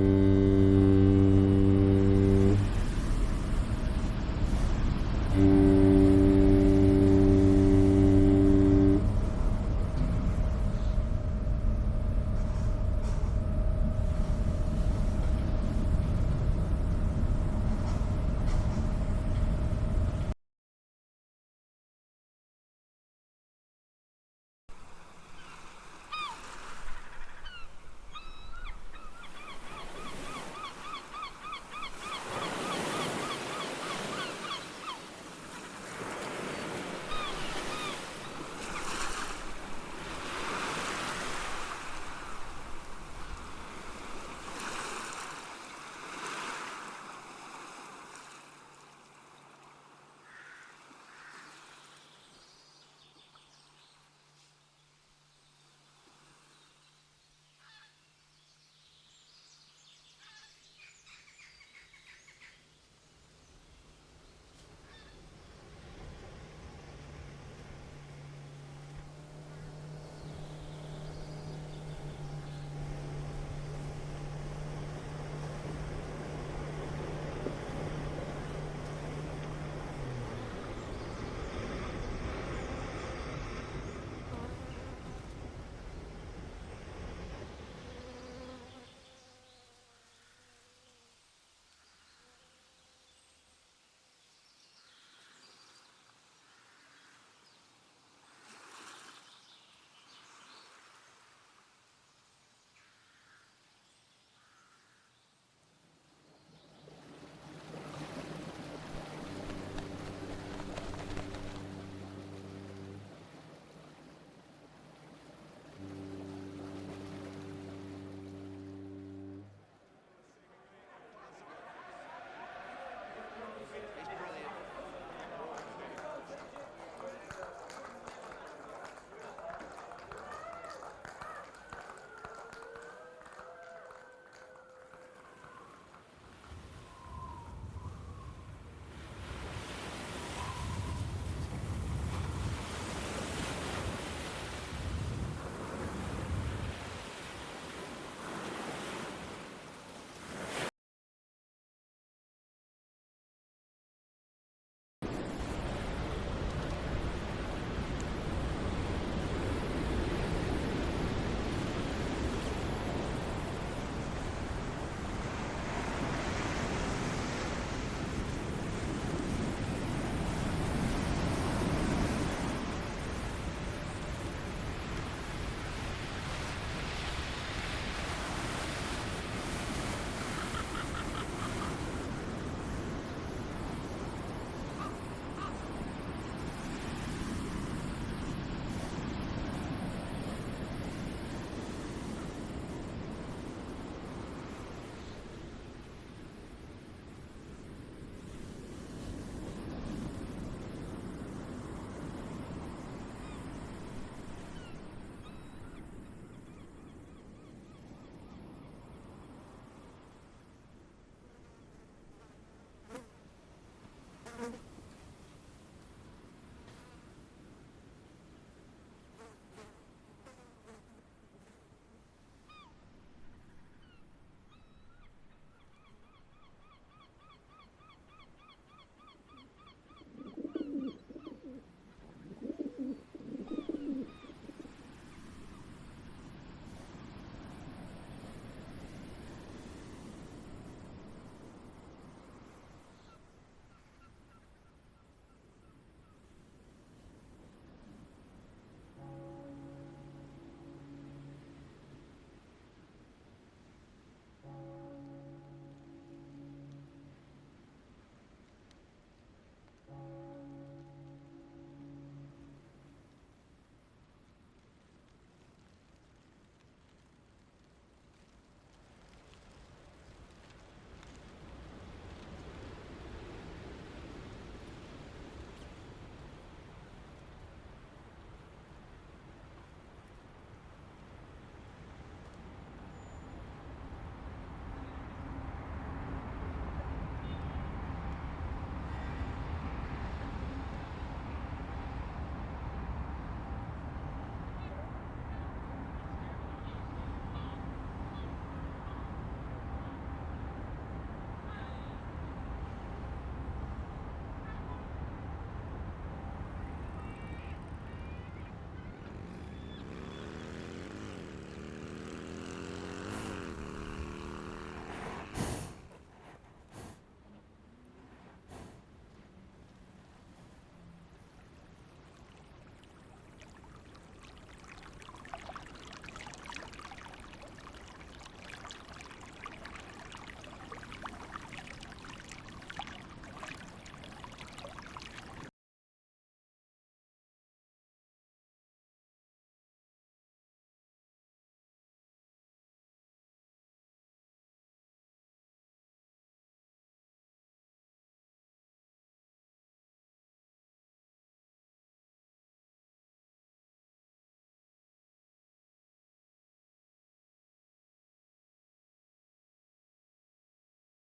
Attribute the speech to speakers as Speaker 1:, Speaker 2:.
Speaker 1: Música